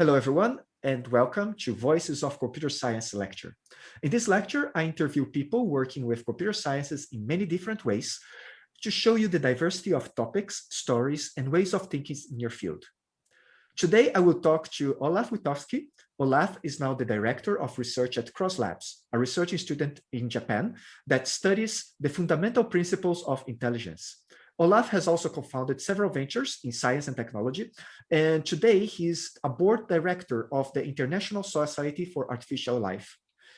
Hello, everyone, and welcome to Voices of Computer Science lecture. In this lecture, I interview people working with computer sciences in many different ways to show you the diversity of topics, stories, and ways of thinking in your field. Today, I will talk to Olaf Witkowski. Olaf is now the Director of Research at Cross Labs, a research institute in Japan that studies the fundamental principles of intelligence. Olaf has also co-founded several ventures in science and technology, and today he's a board director of the International Society for Artificial Life.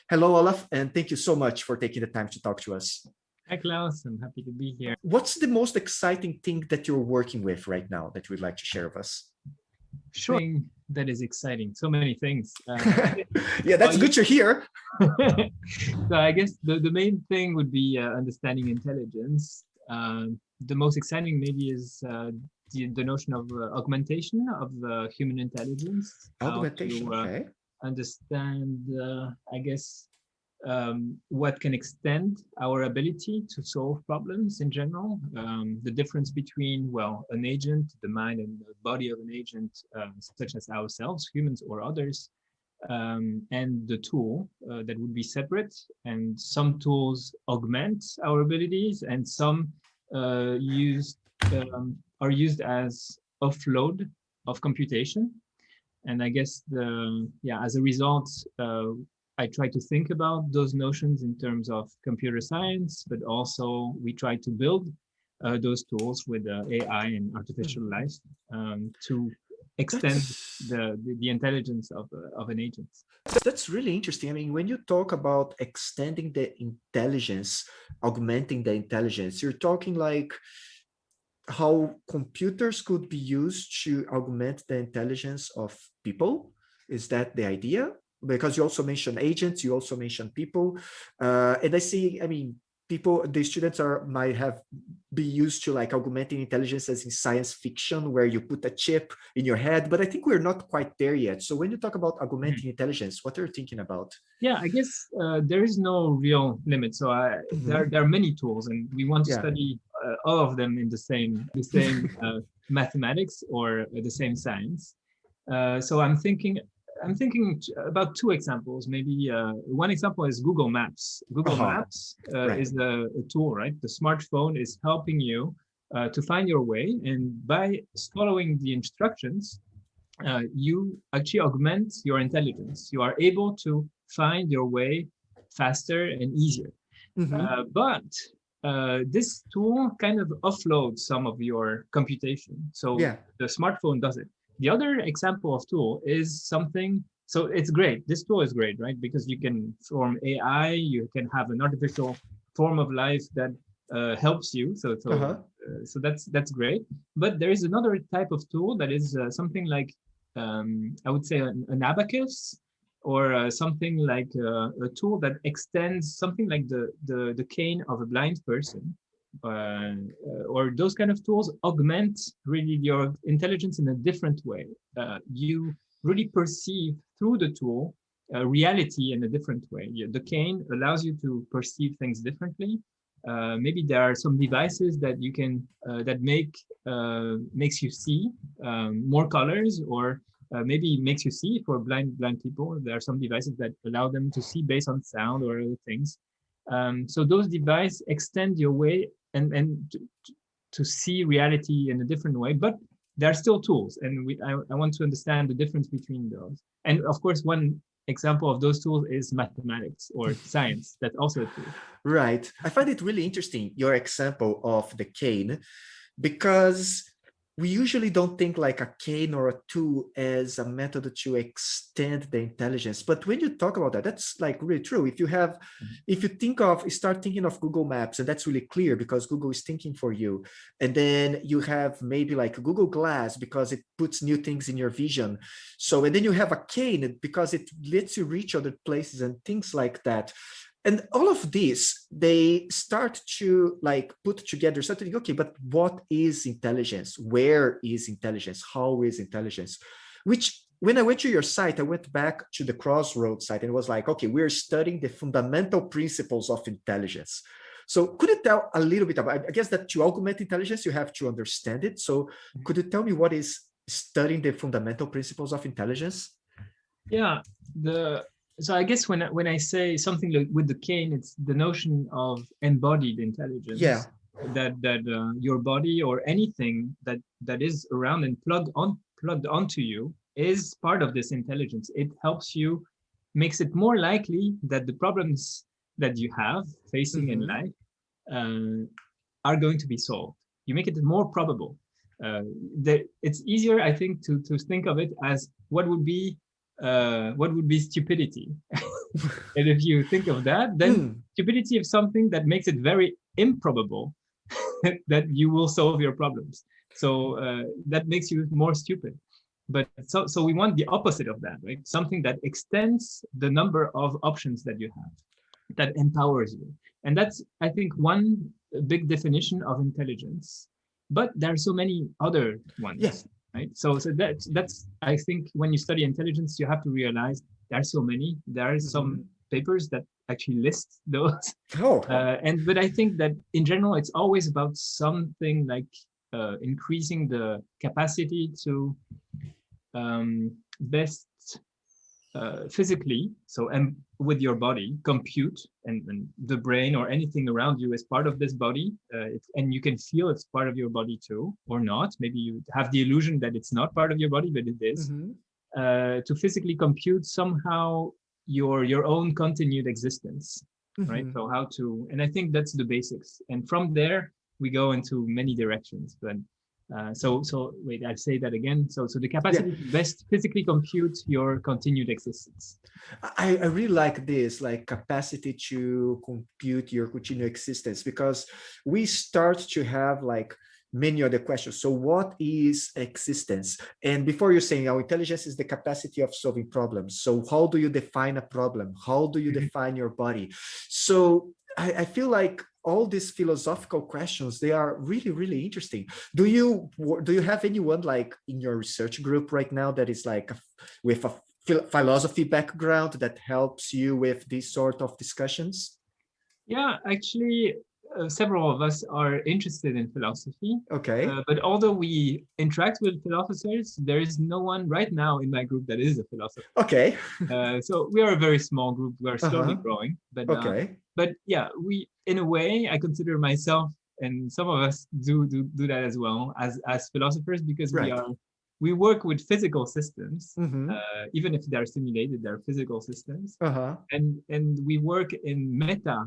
Hello, Olaf, and thank you so much for taking the time to talk to us. Hi, Klaus. I'm happy to be here. What's the most exciting thing that you're working with right now that you'd like to share with us? Sure. That is exciting. So many things. Uh, yeah, that's good to hear. so I guess the, the main thing would be uh, understanding intelligence. Um, the most exciting maybe is uh, the, the notion of uh, augmentation of uh, human intelligence. Augmentation, to, uh, okay. Understand, uh, I guess, um, what can extend our ability to solve problems in general. Um, the difference between, well, an agent, the mind and the body of an agent, uh, such as ourselves, humans or others, um, and the tool uh, that would be separate. And some tools augment our abilities and some uh, used um, are used as offload of computation. And I guess the yeah, as a result, uh, I try to think about those notions in terms of computer science, but also we try to build uh, those tools with uh, AI and artificial life um, to extend the, the, the intelligence of uh, of an agent. That's really interesting. I mean, when you talk about extending the intelligence, augmenting the intelligence, you're talking like how computers could be used to augment the intelligence of people. Is that the idea? Because you also mentioned agents, you also mentioned people. Uh, and I see, I mean, people the students are might have be used to like augmenting intelligence as in science fiction where you put a chip in your head but i think we're not quite there yet so when you talk about augmenting mm -hmm. intelligence what are you thinking about yeah i guess uh, there is no real limit so I, mm -hmm. there, there are many tools and we want to yeah. study uh, all of them in the same the same uh, mathematics or the same science uh, so i'm thinking I'm thinking about two examples. Maybe uh, one example is Google Maps. Google uh -huh. Maps uh, right. is the a tool, right? The smartphone is helping you uh, to find your way, and by following the instructions, uh, you actually augment your intelligence. You are able to find your way faster and easier. Mm -hmm. but this tool kind of offloads some of your computation. So yeah. the smartphone does it. The other example of tool is something, so it's great. This tool is great, right? Because you can form AI, you can have an artificial form of life that uh, helps you. So, so, uh -huh. uh, so that's that's great. But there is another type of tool that is uh, something like, um, I would say an, an abacus or uh, something like uh, a tool that extends something like the, the, the cane of a blind person uh, or those kind of tools augment really your intelligence in a different way. Uh, you really perceive through the tool uh, reality in a different way. The cane allows you to perceive things differently. Uh, maybe there are some devices that you can uh, that make uh, makes you see um, more colors or maybe makes you see for blind blind people. There are some devices that allow them to see based on sound or other things. Um, so those devices extend your way and and to, to see reality in a different way but they're still tools and we I, I want to understand the difference between those. And of course one example of those tools is mathematics or science. That's also a tool. Right. I find it really interesting your example of the cane because we usually don't think like a cane or a tool as a method to extend the intelligence but when you talk about that that's like really true. If you have mm -hmm. if you think of start thinking of google maps and that's really clear because google is thinking for you and then you have maybe like google glass because it puts new things in your vision. So and then you have a cane because it lets you reach other places and things like that and all of this they start to like put together something okay but what is intelligence? Where is intelligence? How is intelligence? Which when i went to your site i went back to the Cross Labs site and it was like okay we're studying the fundamental principles of intelligence. So could you tell a little bit about i guess that to augment intelligence you have to understand it. So mm-hmm. could you tell me what is studying the fundamental principles of intelligence? Yeah, the so I guess when when I say something like with the cane, it's the notion of embodied intelligence. Yeah. That that uh, your body or anything that that is around and plugged on plugged onto you is part of this intelligence. It helps you, makes it more likely that the problems that you have facing mm -hmm. in mm-hmm. life uh, are going to be solved. You make it more probable. Uh, that it's easier, I think, to to think of it as what would be uh, what would be stupidity. and if you think of that, then mm. stupidity is something that makes it very improbable that you will solve your problems. So uh, that makes you more stupid but so so we want the opposite of that right something that extends the number of options that you have that empowers you and that's i think one big definition of intelligence but there are so many other ones yes right? So so that's that's i think when you study intelligence you have to realize there are so many there are some mm -hmm. papers that actually list those. Oh. Uh, and but i think that in general it's always about something like uh, increasing the capacity to um, best uh, physically, so and with your body, compute and, and, the brain or anything around you is part of this body, uh, and you can feel it's part of your body too, or not. Maybe you have the illusion that it's not part of your body, but it is. Mm -hmm. uh, to physically compute somehow your your own continued existence, mm -hmm. right? So how to, and I think that's the basics, and from there we go into many directions, but uh, so, so wait, I say that again. So, so the capacity yeah. to best physically compute your continued existence. I, I really like this, like capacity to compute your continued existence, because we start to have like many other questions. So what is existence? And before you're saying our intelligence is the capacity of solving problems. So how do you define a problem? How do you mm -hmm. define your body? So I, I feel like all these philosophical questions they are really really interesting do you do you have anyone like in your research group right now that is like a, with a philosophy background that helps you with these sort of discussions yeah actually uh, several of us are interested in philosophy. Okay. Uh, but although we interact with philosophers, there is no one right now in my group that is a philosopher. Okay. uh, so we are a very small group. We are slowly -huh. growing. But uh, okay. But yeah, we in a way I consider myself and some of us do do do that as well as as philosophers because right. we are we work with physical systems, mm -hmm. uh, even if they're simulated, they're physical systems, uh -huh. and and we work in meta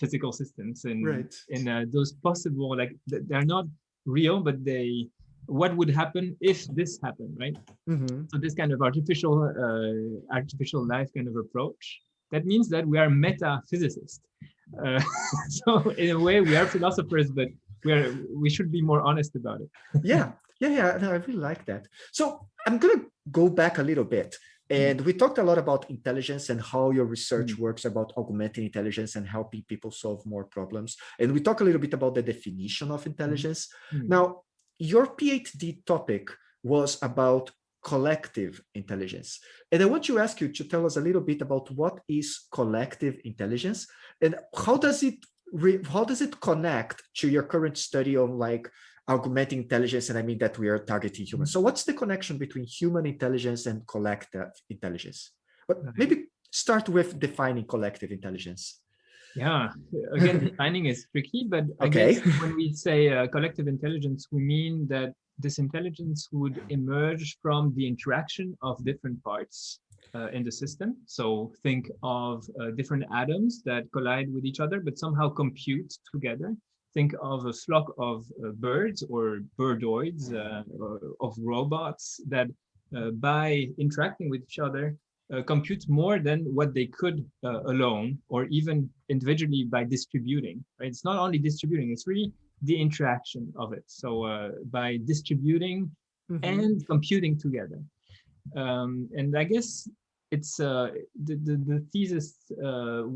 physical systems and right. and uh, those possible like they're not real but they what would happen if this happened right mm -hmm. so this kind of artificial uh, artificial life kind of approach that means that we are meta physicists uh, so in a way we are philosophers but we are we should be more honest about it yeah yeah yeah no, i really like that so i'm gonna go back a little bit and we talked a lot about intelligence and how your research mm. works about augmenting intelligence and helping people solve more problems. And we talk a little bit about the definition of intelligence. Mm. Now, your PhD topic was about collective intelligence. And I want to ask you to tell us a little bit about what is collective intelligence and how does it how does it connect to your current study on like augmenting intelligence, and I mean that we are targeting humans. So what's the connection between human intelligence and collective intelligence? But maybe start with defining collective intelligence. Yeah, again, defining is tricky, but I okay. guess when we say uh, collective intelligence, we mean that this intelligence would emerge from the interaction of different parts uh, in the system. So think of uh, different atoms that collide with each other, but somehow compute together think of a flock of uh, birds or birdoids, uh, of robots that uh, by interacting with each other uh, compute more than what they could alone or even individually by distributing. Right? It's not only distributing, it's really the interaction of it. So uh, by distributing mm -hmm. and computing together. Um, and I guess it's the, the, the thesis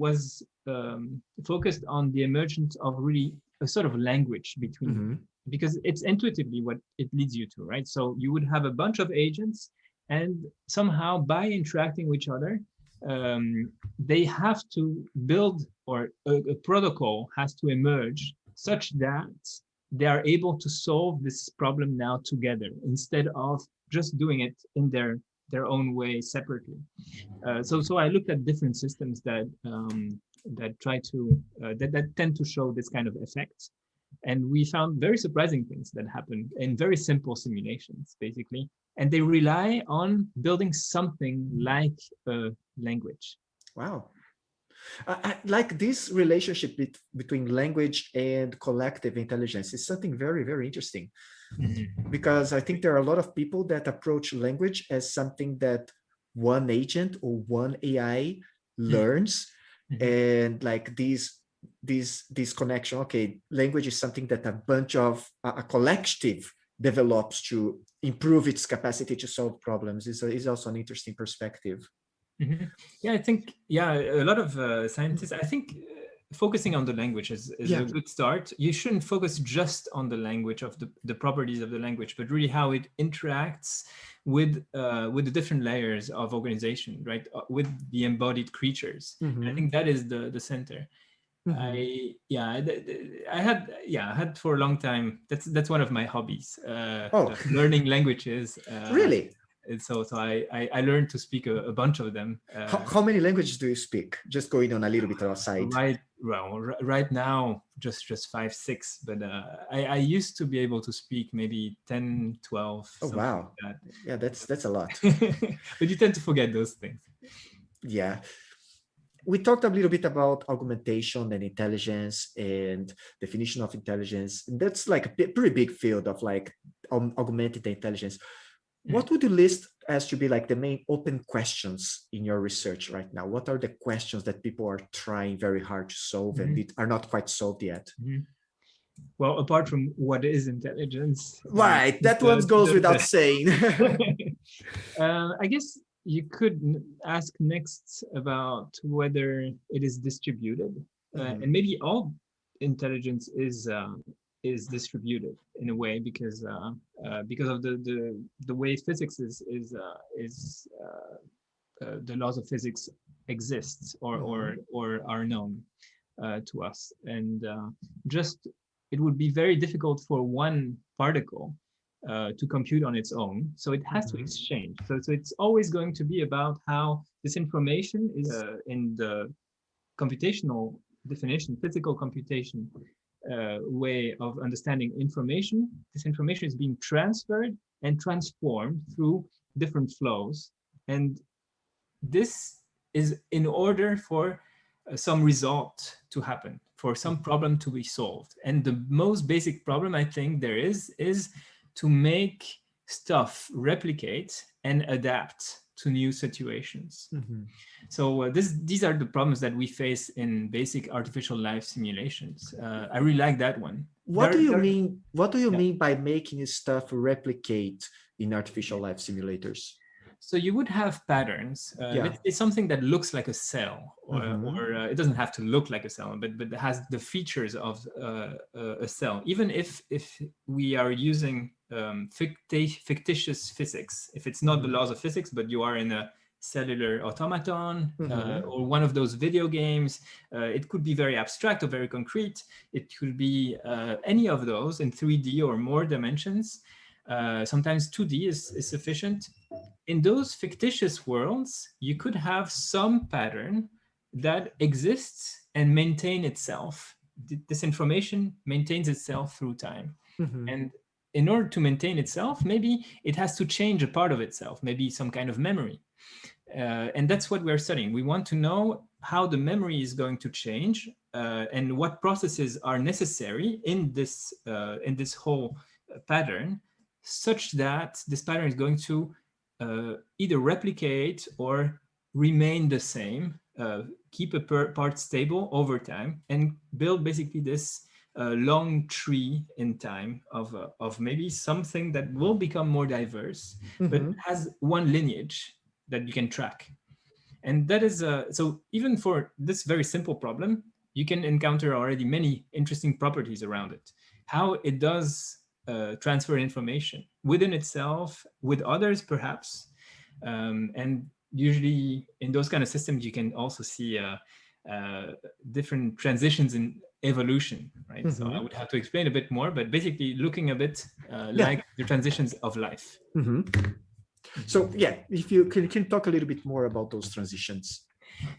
was um, focused on the emergence of really a sort of language between mm -hmm. because it's intuitively what it leads you to right so you would have a bunch of agents and somehow by interacting with each other um, they have to build or a, a, protocol has to emerge such that they are able to solve this problem now together instead of just doing it in their their own way separately. Uh, so so I looked at different systems that um, that try to uh, that, that tend to show this kind of effect. And we found very surprising things that happen in very simple simulations, basically. And they rely on building something like a language. Wow. I, like this relationship be between language and collective intelligence is something very, very interesting. Mm -hmm. Because I think there are a lot of people that approach language as something that one agent or one AI hmm. learns. Mm -hmm. And like these this this connection okay language is something that a bunch of a, a collective develops to improve its capacity to solve problems is, is also an interesting perspective mm -hmm. yeah i think yeah a lot of uh, scientists i think uh, focusing on the language is, is yeah. a good start you shouldn't focus just on the language of the, the properties of the language but really how it interacts with uh, with the different layers of organization right uh, with the embodied creatures mm -hmm. i think that is the the center Mm -hmm. I yeah I had yeah I had for a long time that's that's one of my hobbies uh, oh. learning languages uh, really and so so I, I, I learned to speak a, a bunch of them uh, how, how, many languages do you speak just going on a little bit outside right well right now just just five six but uh, I, I used to be able to speak maybe 10 12 oh wow like that. yeah that's that's a lot but you tend to forget those things yeah we talked a little bit about augmentation and intelligence and definition of intelligence. That's like a pretty big field of like um, augmented intelligence. What would you list as to be like the main open questions in your research right now? What are the questions that people are trying very hard to solve mm -hmm. and are not quite solved yet? Mm -hmm. Well, apart from what is intelligence, right? That the, one goes the, without the, saying. uh, I guess you could ask next about whether it is distributed mm -hmm. uh, and maybe all intelligence is uh, is distributed in a way because uh, uh because of the the the way physics is is uh, is uh, the laws of physics exists or or mm-hmm. or are known to us and just it would be very difficult for one particle uh, to compute on its own. So it has mm -hmm. to mm-hmm. exchange. So, so it's always going to be about how this information is uh, in the computational definition, physical computation uh, way of understanding information. This information is being transferred and transformed through different flows. And this is in order for uh, some result to happen, for some problem to be solved. And the most basic problem I think there is, is to make stuff replicate and adapt to new situations. Mm -hmm. So uh, this, these are the problems that we face in basic artificial life simulations. Uh, I really like that one. What do you mean? What do you yeah. mean by making stuff replicate in artificial life simulators? So you would have patterns. Uh, yeah. it's, something that looks like a cell, or, mm -hmm. or uh, it doesn't have to look like a cell, but but it has the features of uh, a cell. Even if if we are using um, fictitious physics, if it's not the mm-hmm. laws of physics, but you are in a cellular automaton mm -hmm. or one of those video games, uh, it could be very abstract or very concrete. It could be uh, any of those in 3D or more dimensions. sometimes 2D is, is sufficient in those fictitious worlds, you could have some pattern that exists and maintain itself. This information maintains itself through time. Mm -hmm. And in order to maintain itself, maybe it has to change a part of itself, maybe some kind of memory. Uh, and that's what we're studying. We want to know how the memory is going to change uh, and what processes are necessary in this, uh, in this whole pattern such that this pattern is going to uh, either replicate or remain the same, uh, keep a part stable over time, and build basically this uh, long tree in time of, uh, of maybe something that will become more diverse, mm -hmm. but mm-hmm. has one lineage that you can track. And that is, uh, so even for this very simple problem, you can encounter already many interesting properties around it. How it does uh, transfer information within itself, with others perhaps. Um, and usually in those kind of systems, you can also see uh, uh, different transitions in evolution, right? Mm -hmm. So I mm-hmm. would have to explain a bit more, but basically looking a bit uh, yeah. like the transitions of life. Mm -hmm. So yeah, if you can, can talk a little bit more about those transitions.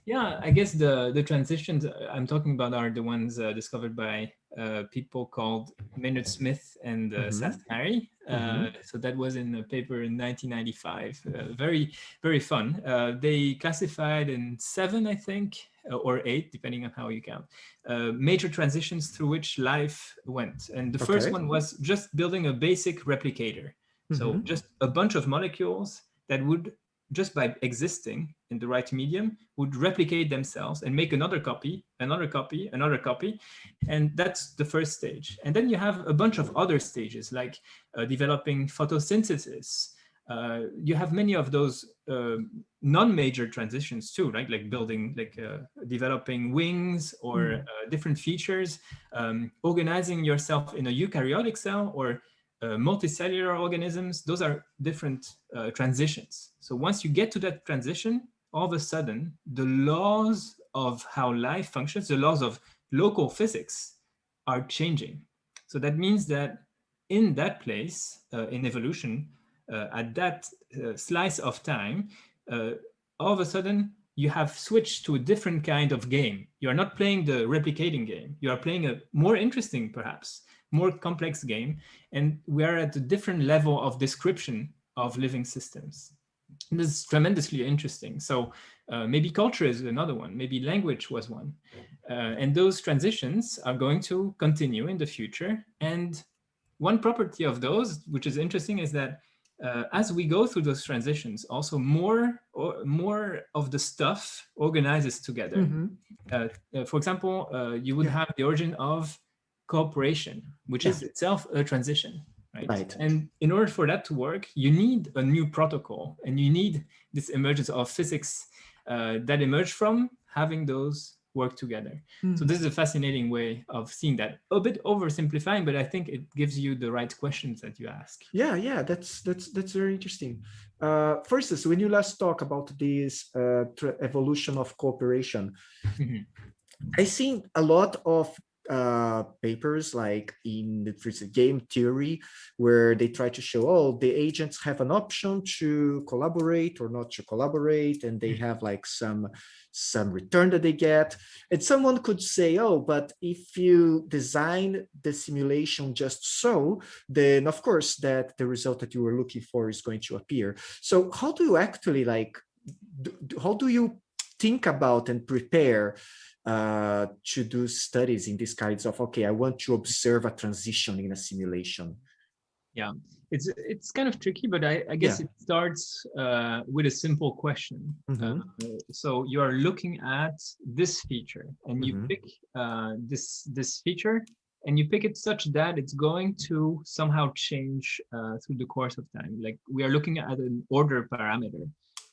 Yeah, I guess the the transitions I'm talking about are the ones uh, discovered by uh, people called Maynard Smith and uh, mm -hmm. Szathmáry. Mm -hmm. So that was in a paper in 1995. Uh, very very fun. Uh, they classified in seven, I think, uh, or eight, depending on how you count, uh, major transitions through which life went. And the okay. first one was just building a basic replicator. Mm -hmm. So mm-hmm. just a bunch of molecules that would, just by existing in the right medium, would replicate themselves and make another copy, another copy, another copy. And that's the first stage. And then you have a bunch of other stages like uh, developing photosynthesis, uh, you have many of those uh, non-major transitions too, right? Like building, like uh, developing wings or mm. different features, um, organizing yourself in a eukaryotic cell or uh, multicellular organisms. Those are different uh, transitions. So once you get to that transition, all of a sudden, the laws of how life functions, the laws of local physics are changing. So that means that in that place, in evolution, uh, at that uh, slice of time, uh, all of a sudden you have switched to a different kind of game. You are not playing the replicating game. You are playing a more interesting, perhaps, more complex game. And we are at a different level of description of living systems. And this is tremendously interesting. So uh, maybe culture is another one. Maybe language was one. Uh, and those transitions are going to continue in the future. And one property of those, which is interesting, is that uh, as we go through those transitions, also more or more of the stuff organizes together. Mm -hmm. uh, for example, uh, you would yeah. have the origin of cooperation, which yeah. is itself a transition, right? right? And in order for that to work, you need a new protocol, and you need this emergence of physics uh, that emerge from having those work together. Mm. So hmm. this is a fascinating way of seeing that. A bit oversimplifying, but I think it gives you the right questions that you ask. Yeah, yeah, that's that's that's very interesting. Uh, first, is when you last talk about this uh, evolution of cooperation, mm -hmm. I see a lot of uh, papers like in the game theory where they try to show oh the agents have an option to collaborate or not to collaborate and they hmm. have like some some return that they get and someone could say oh but if you design the simulation just so then of course that the result that you were looking for is going to appear so how do you actually like how do you think about and prepare uh, to do studies in these kinds of, okay, I want to observe a transition in a simulation? Yeah, it's it's kind of tricky, but I, I guess yeah. it starts uh, with a simple question. Mm -hmm. uh, so you are looking at this feature and you mm -hmm. pick uh, this this feature and you pick it such that it's going to somehow change uh, through the course of time. Like we are looking at an order parameter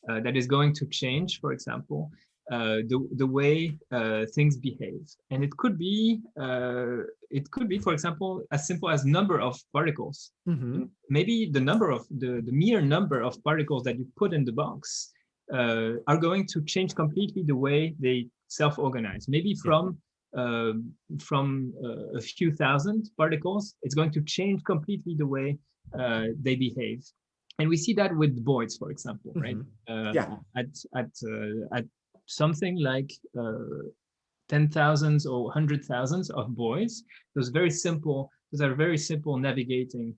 uh, that is going to change, for example, the the way uh, things behave, and it could be uh, it could be, for example, as simple as number of particles. Mm -hmm. Maybe the number of the the mere number of particles that you put in the box uh, are going to change completely the way they self-organize. Maybe from uh, from uh, a few thousand particles, it's going to change completely the way they behave and we see that with boids, for example, right? Mm -hmm. yeah. At at at something like uh, ten thousands or hundred thousands of boids. Those very simple, those are very simple navigating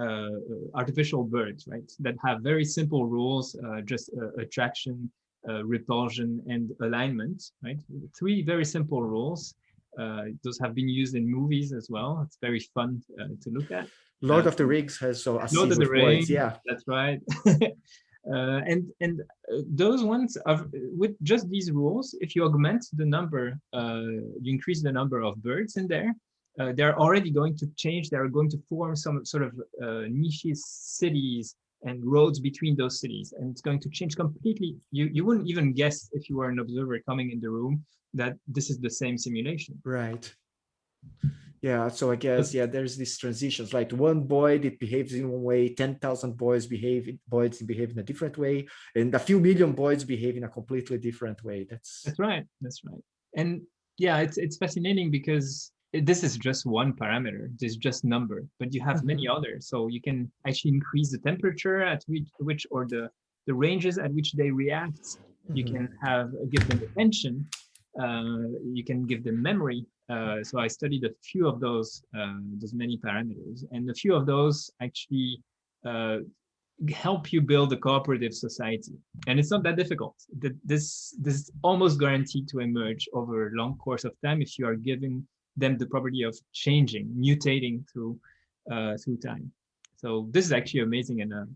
uh, artificial birds, right? That have very simple rules, uh, just uh, attraction, uh, repulsion, and alignment, right? Three very simple rules. Uh, those have been used in movies as well. It's very fun to look at. Lord of the Rings has so a Lord of the Rings, yeah, that's right. Uh, and and uh, those ones are with just these rules. If you augment the number, uh, you increase the number of birds in there. Uh, they're already going to change. They're going to form some sort of niches, cities, and roads between those cities, and it's going to change completely. You you wouldn't even guess if you were an observer coming in the room that this is the same simulation. Right yeah so i guess yeah there's these transitions like one boy it behaves in one way 10,000 boids behave boids behave in a different way and a few million boids behave in a completely different way that's that's right that's right and yeah it's it's fascinating because this is just one parameter, this is just number, but you have many Mm-hmm. others. So you can actually increase the temperature at which, which or the, the ranges at which they react. You Mhm. can have give them attention. Uh, you can give them memory. Uh, so I studied a few of those, um, those many parameters, and a few of those actually uh, help you build a cooperative society. And it's not that difficult. Th- This, this is almost guaranteed to emerge over a long course of time if you are giving them the property of changing, mutating through uh, through time. So this is actually amazing and a,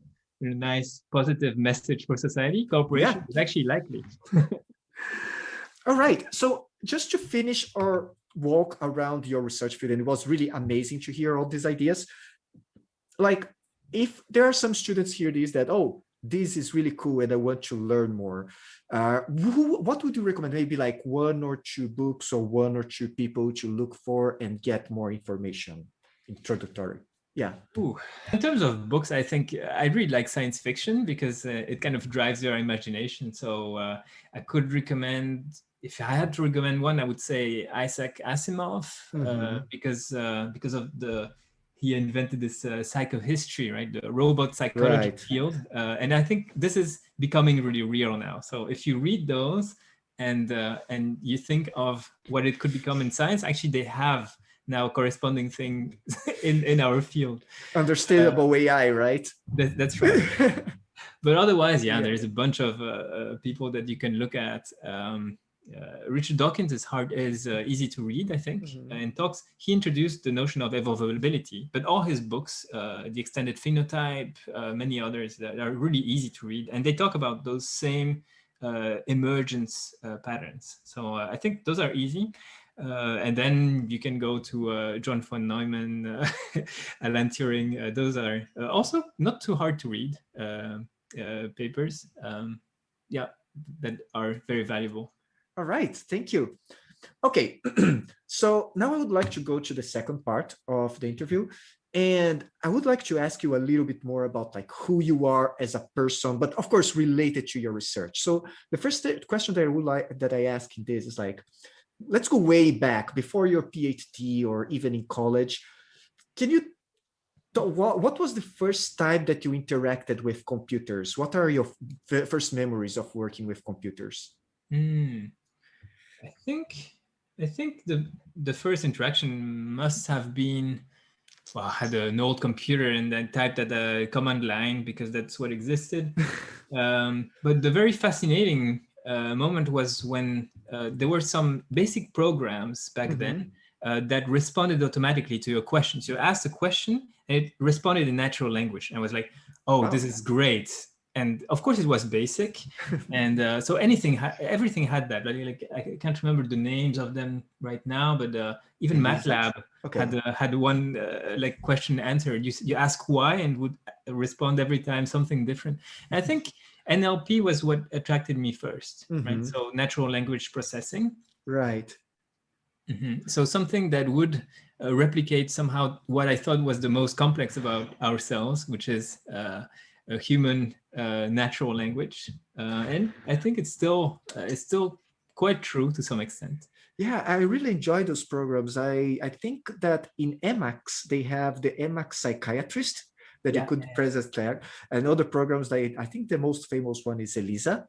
a nice positive message for society. Cooperation Yeah. is actually likely. All right. So just to finish our walk around your research field, and it was really amazing to hear all these ideas. Like, if there are some students here, these that, oh, this is really cool and I want to learn more. Uh, who, what would you recommend? Maybe like one or two books or one or two people to look for and get more information, introductory. Yeah. Ooh. In terms of books, I think I read like science fiction because uh, it kind of drives your imagination. So uh, I could recommend, if I had to recommend one, I would say Isaac Asimov uh, Mhm. because uh, because of the he invented this uh, psychohistory, right? The robot psychology Right. field, uh, and I think this is becoming really real now. So if you read those and uh, and you think of what it could become in science, actually they have now corresponding thing in in our field. Understandable AI, right? That, that's right. but otherwise, yeah, Yeah. there's a bunch of uh, uh, people that you can look at. Um, uh, Richard Dawkins is hard is uh, easy to read, I think, Mhm. and talks. He introduced the notion of evolvability, but all his books, uh, the extended phenotype, uh, many others that are really easy to read, and they talk about those same uh, emergence uh, patterns. So I think those are easy. Uh, and then you can go to uh, John von Neumann, uh, Alan Turing. Uh, those are uh, also not too hard to read papers. Um, yeah, that are very valuable. All right, thank you. Okay, so now I would like to go to the second part of the interview. And I would like to ask you a little bit more about like who you are as a person, but of course related to your research. So the first question that I would like that I ask in this is like, let's go way back before your PhD or even in college. Can you what, what was the first time that you interacted with computers? What are your first memories of working with computers? Mm. I think I think the the first interaction must have been well, I had an old computer and then typed at a command line because that's what existed. um, but the very fascinating uh, moment was when uh, there were some basic programs back Mhm. then uh, that responded automatically to your questions. You asked a question and it responded in natural language. And I was like, oh, Wow. this is great. And of course it was basic. and uh, so anything, everything had that. Like, like, I can't remember the names of them right now, but uh, even. MATLAB Okay. had uh, had one uh, like question answered. You you ask why and would uh, respond every time something different. And I think NLP was what attracted me 1st right? Mhm. So natural language processing. Right. Mhm. So something that would uh, replicate somehow what I thought was the most complex about ourselves, which is uh, a human uh, natural language. Uh, and I think it's still uh, it's still quite true to some extent. Yeah, I really enjoy those programs. I, I think that in Emacs, they have the Emacs psychiatrist that Yeah. you could present there. And other programs, they, I think the most famous one is ELIZA.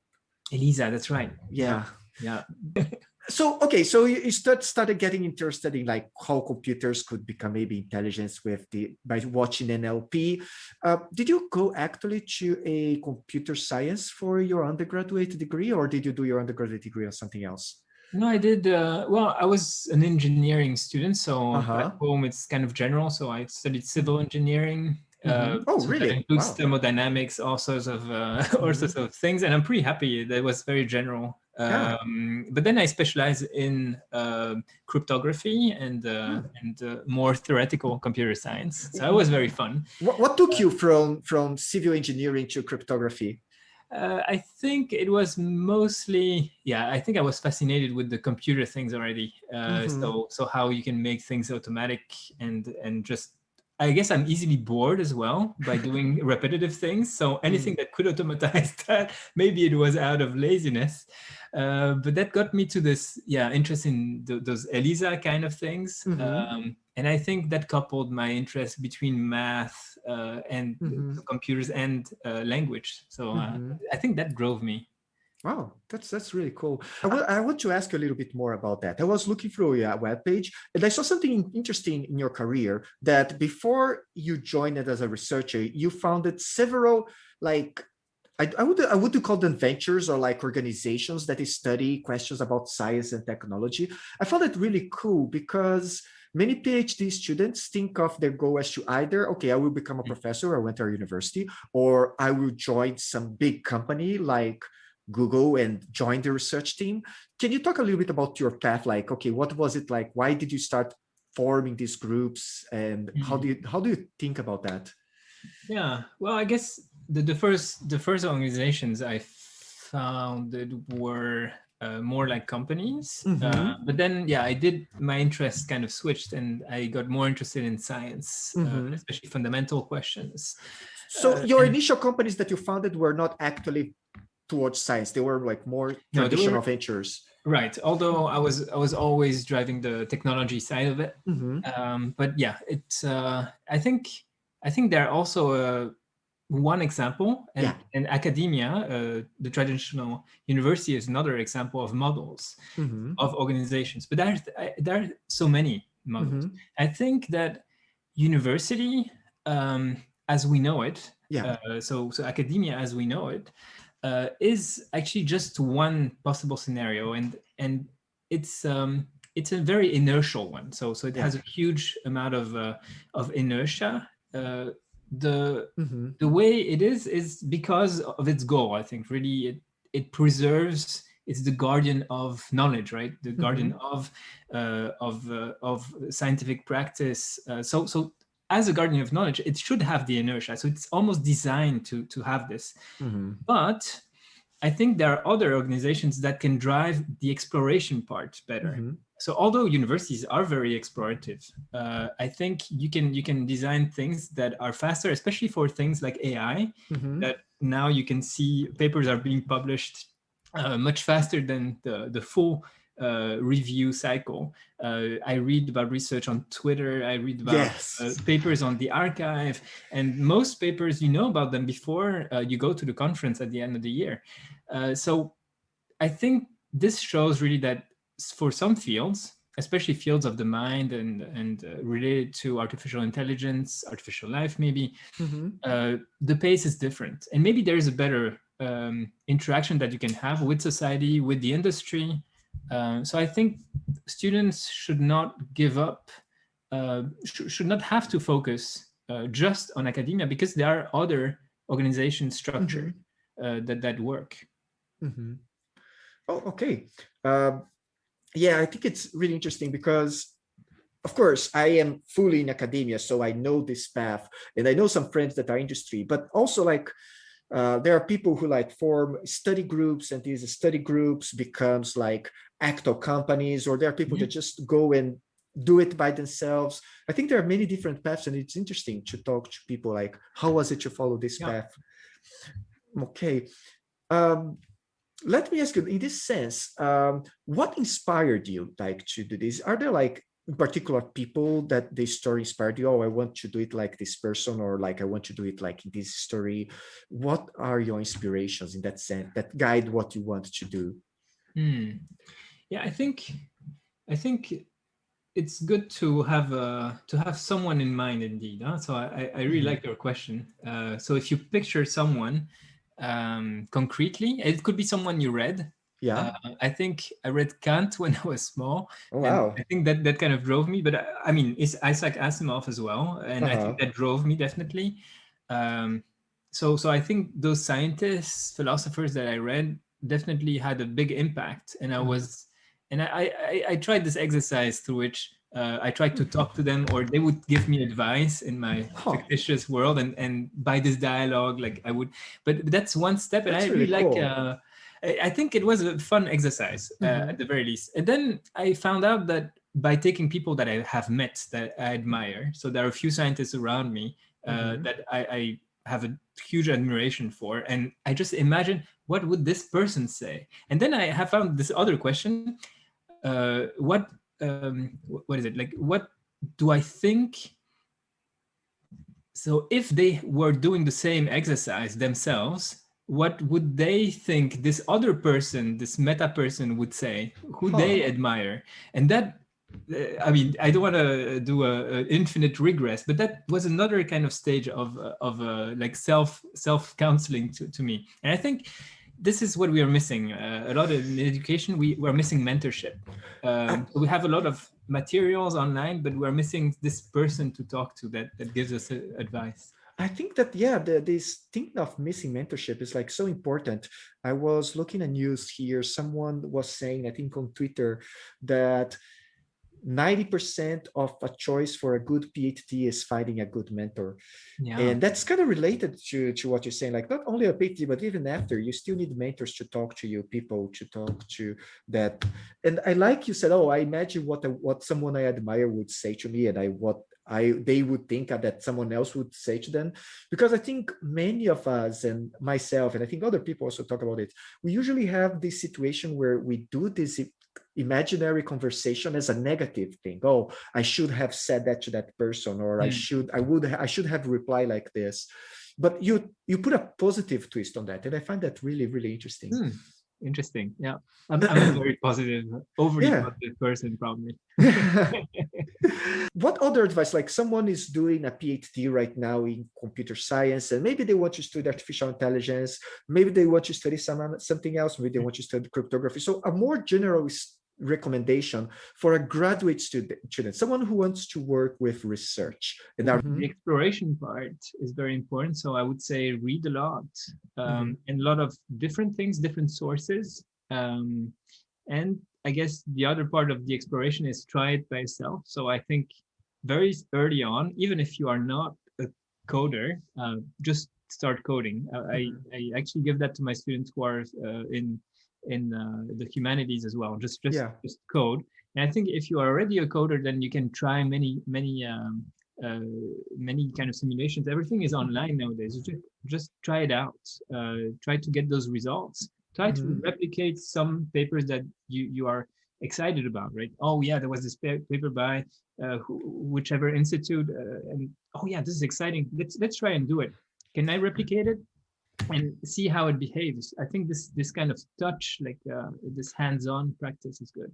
ELIZA, that's right. Yeah. Yeah. So, okay, so you, you start, started getting interested in like how computers could become maybe intelligence with the, by watching NLP. Uh, did you go actually to a computer science for your undergraduate degree or did you do your undergraduate degree on something else? No, I did. Uh, well, I was an engineering student, so Uh-huh. at home it's kind of general. So I studied civil engineering. Uh, Mhm. Oh, so really? That includes Wow. thermodynamics, all sorts of uh, all sorts of things, and I'm pretty happy. That was very general. Yeah. Um, but then I specialized in uh, cryptography and uh, Hmm. and uh, more theoretical computer science. So it was very fun. What, what took you from, from civil engineering to cryptography? Uh, I think it was mostly, yeah, I think I was fascinated with the computer things already. Uh, Mhm. So, so how you can make things automatic and and just I guess I'm easily bored as well by doing repetitive things. So anything mm. that could automatize that, maybe it was out of laziness. Uh, but that got me to this, yeah, interest in th those ELIZA kind of things. Mm -hmm. um, and I think that coupled my interest between math uh, and mm -hmm. computers and uh, language. So -hmm. I think that drove me. Wow, that's that's really cool. I, will, I want to ask you a little bit more about that. I was looking through your webpage and I saw something interesting in your career that before you joined it as a researcher, you founded several like I, I would I would call them ventures or like organizations that study questions about science and technology. I found it really cool because many PhD students think of their goal as to either, okay, I will become a mm. professor, I went to a university, or I will join some big company like Google and join the research team. Can you talk a little bit about your path? Like, okay, what was it like? Why did you start forming these groups and mm -hmm. how do you how do you think about that? Yeah, well, I guess the, the first the first organizations I founded were uh, more like companies. Mm -hmm. uh, but then, yeah, I did, my interest kind of switched and I got more interested in science, mm -hmm. uh, mm-hmm. especially fundamental questions. So uh, your initial companies that you founded were not actually towards science. They were like more traditional ventures. Right. Although I was I was always driving the technology side of it. Mm -hmm. um, but yeah, it's uh, I think I think there are also uh, one example, and yeah. in academia, uh, the traditional university is another example of models mm -hmm. of organizations. But there there are so many models. Mm -hmm. I think that university, um, as we know it, yeah. Uh, so so academia as we know it, uh, is actually just one possible scenario, and and it's um, it's a very inertial one. So so it yeah. has a huge amount of uh, of inertia. Uh, the mm -hmm. the way it is is because of its goal. I think really it it preserves. It's the guardian of knowledge, right? The guardian mm -hmm. of uh, of uh, of scientific practice. Uh, so so as a guardian of knowledge, it should have the inertia. So it's almost designed to, to have this. Mm -hmm. But I think there are other organizations that can drive the exploration part better. Mm -hmm. So although universities are very explorative, uh, I think you can you can design things that are faster, especially for things like AI, mm -hmm. that now you can see papers are being published uh, much faster than the, the full uh, review cycle. Uh, I read about research on Twitter, I read about yes. uh, papers on the arXiv and most papers, you know about them before uh, you go to the conference at the end of the year. Uh, so I think this shows really that for some fields, especially fields of the mind and, and uh, related to artificial intelligence, artificial life maybe, mm -hmm. the pace is different. And maybe there is a better um, interaction that you can have with society, with the industry, uh, so I think students should not give up, uh, sh should not have to focus uh, just on academia because there are other organization structure mm -hmm. that, that work. Mm -hmm. Oh, okay. Um, yeah, I think it's really interesting because of course, I am fully in academia, so I know this path and I know some friends that are industry, but also like uh, there are people who like form study groups and these study groups becomes like actual companies or there are people mm -hmm. that just go and do it by themselves. I think there are many different paths and it's interesting to talk to people like, how was it to follow this yeah. path? Okay. Um, let me ask you in this sense, um, what inspired you like to do this? Are there like particular people that this story inspired you? Oh, I want to do it like this person or like, I want to do it like this story. What are your inspirations in that sense that guide what you want to do? Hmm. Yeah, I think I think it's good to have uh, to have someone in mind indeed. Huh? So I, I really mm like your question. Uh, so if you picture someone um, concretely, it could be someone you read. Yeah, uh, I think I read Kant when I was small. Oh, wow! I think that that kind of drove me. But I, uh, I mean, it's Isaac Asimov as well, and -huh. I think uh-huh. that drove me definitely. Um, so so I think those scientists, philosophers that I read definitely had a big impact, and I mm-hmm. was and I, I, I tried this exercise through which uh, I tried to talk to them or they would give me advice in my fictitious world and, and by this dialogue, like I would, but that's one step and that's I really, really cool. like, uh, I think it was a fun exercise mm -hmm. at the very least. And then I found out that by taking people that I have met that I admire. So there are a few scientists around me uh, mm -hmm. that I, I, have a huge admiration for. And I just imagine, what would this person say? And then I have found this other question. Uh, what, um, what is it? Like, what do I think? So if they were doing the same exercise themselves, what would they think this other person, this meta person would say, who huh. they admire? And that I mean, I don't want to do a, a, infinite regress, but that was another kind of stage of of uh, like self self counseling to, to me. And I think this is what we are missing uh, a lot in education. We we're missing mentorship. Um, we have a lot of materials online, but we're missing this person to talk to that that gives us uh, advice. I think that, yeah, the, this thing of missing mentorship is like so important. I was looking at news here. Someone was saying, I think on Twitter, that 90% of a choice for a good PhD is finding a good mentor. Yeah. And that's kind of related to, to what you're saying, like not only a PhD, but even after, you still need mentors to talk to you, people to talk to that. And I like you said, oh, I imagine what, what someone I admire would say to me and I what I they would think that someone else would say to them because I think many of us and myself and I think other people also talk about it we usually have this situation where we do this imaginary conversation as a negative thing oh i should have said that to that person or mm. i should i would i should have replied like this but you you put a positive twist on that and i find that really really interesting mm. Interesting. Yeah. I'm, I'm a very positive overly yeah. positive person probably. What other advice like someone is doing a phd right now in computer science and maybe they want to study artificial intelligence maybe they want to study some something else maybe they mm. want to study cryptography. So a more general recommendation for a graduate student, student someone who wants to work with research and our mm -hmm. the exploration part is very important so i would say read a lot um, mm -hmm. and a lot of different things different sources um, and i guess the other part of the exploration is try it by yourself so i think very early on even if you are not a coder uh, just start coding uh, mm -hmm. I, mm-hmm. I actually give that to my students who are uh, in in uh, the humanities as well just just, yeah. just code. And i think if you are already a coder then you can try many many um, uh, many kind of simulations. Everything is online nowadays. Just, just try it out uh, try to get those results. Try mm -hmm. to mm-hmm. replicate some papers that you you are excited about right? Oh yeah there was this paper by uh, who, whichever institute uh, and oh yeah this is exciting. Let's let's try and do it. Can i replicate it and see how it behaves. I think this this kind of touch, like uh, this hands-on practice is good.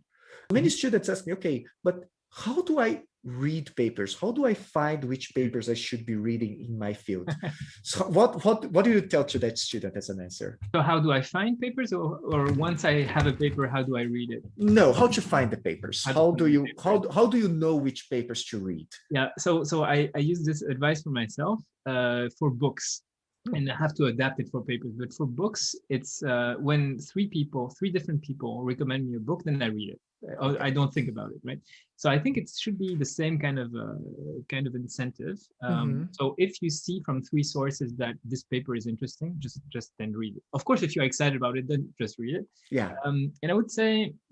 Many students ask me, okay, but how do I read papers? How do I find which papers I should be reading in my field? so what what what do you tell to that student as an answer? So how do I find papers or, or once I have a paper, how do I read it? No, how to find the papers? How, how do you how, how do you know which papers to read? Yeah, so so I, I use this advice for myself uh, for books and I have to adapt it for papers. But for books, it's uh, when three people, three different people recommend me a book, then I read it. I don't think about it, right? So I think it should be the same kind of uh, kind of incentive. Um, mm -hmm. So if you see from three sources that this paper is interesting, just just then read it. Of course, if you're excited about it, then just read it. Yeah. Um, and I would say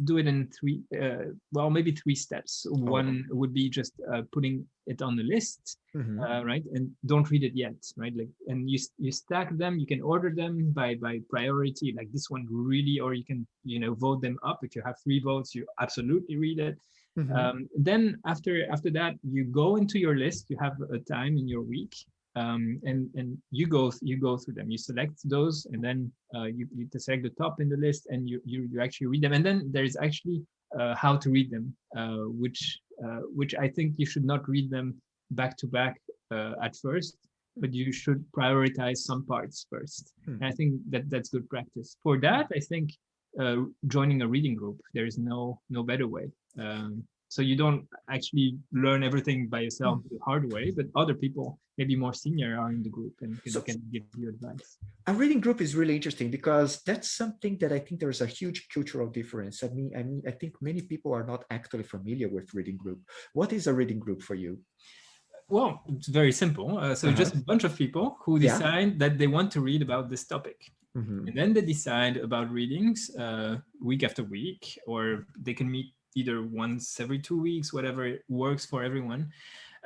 do it in three, uh, well, maybe three steps. Oh. One would be just uh, putting it on the list, mm -hmm. right? And don't read it yet, right? Like, and you you stack them. You can order them by by priority, like this one really, or you can you know vote them up. If you have three votes, you absolutely read it. Mm -hmm. um, then after after that, you go into your list. You have a time in your week, um, and and you go you go through them. You select those, and then uh, you you select the top in the list, and you you you actually read them. And then there is actually uh, how to read them, uh, which uh, which I think you should not read them back to back uh, at first, but you should prioritize some parts first. Hmm. And I think that that's good practice. For that, I think uh, joining a reading group. There is no no better way. Um, so you don't actually learn everything by yourself mm. the hard way, but other people, maybe more senior, are in the group and can, so, can give you advice. A reading group is really interesting because that's something that I think there's a huge cultural difference. I mean, I mean, I think many people are not actually familiar with reading group. What is a reading group for you? Well, it's very simple. Uh, so uh -huh. just a bunch of people who decide yeah. that they want to read about this topic. Mm -hmm. And then they decide about readings uh, week after week, or they can meet either once every two weeks, whatever works for everyone.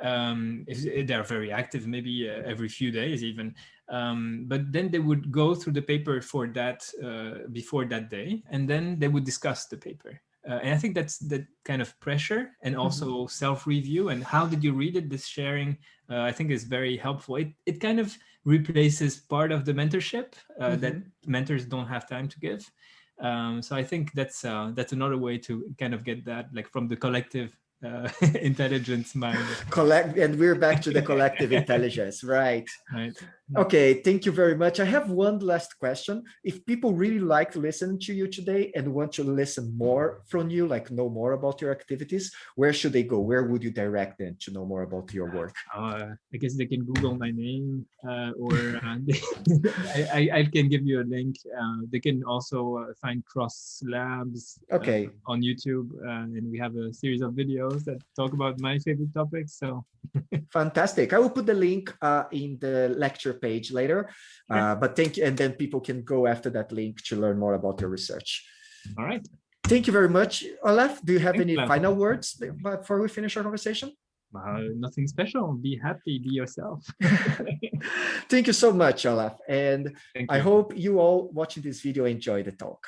Um, if they're very active, maybe uh, every few days even. Um, but then they would go through the paper for that uh, before that day, and then they would discuss the paper. Uh, and I think that's that kind of pressure and mm-hmm. also mm -hmm. self-review and how did you read it, this sharing, uh, I think is very helpful. It, it kind of replaces part of the mentorship mm -hmm. that mentors don't have time to give. Um, so I think that's uh, that's another way to kind of get that like from the collective uh, intelligence mind. Collect, and we're back to the collective intelligence, right? Right. Okay, thank you very much. I have one last question. If people really like listening to you today and want to listen more from you, like know more about your activities, where should they go? Where would you direct them to know more about your work? Uh, I guess they can Google my name uh, or uh, they, I, I, can give you a link. Uh, they can also uh, find Cross Labs okay. on YouTube and we have a series of videos that talk about my favorite topics. So Fantastic. I will put the link in the lecture page later. Uh, but thank you. And then people can go after that link to learn more about your research. All right. Thank you very much, Olaf. Do you have any final words before we finish our conversation? Uh, nothing special. Be happy, be yourself. Thank you so much, Olaf. And I hope you all watching this video enjoy the talk.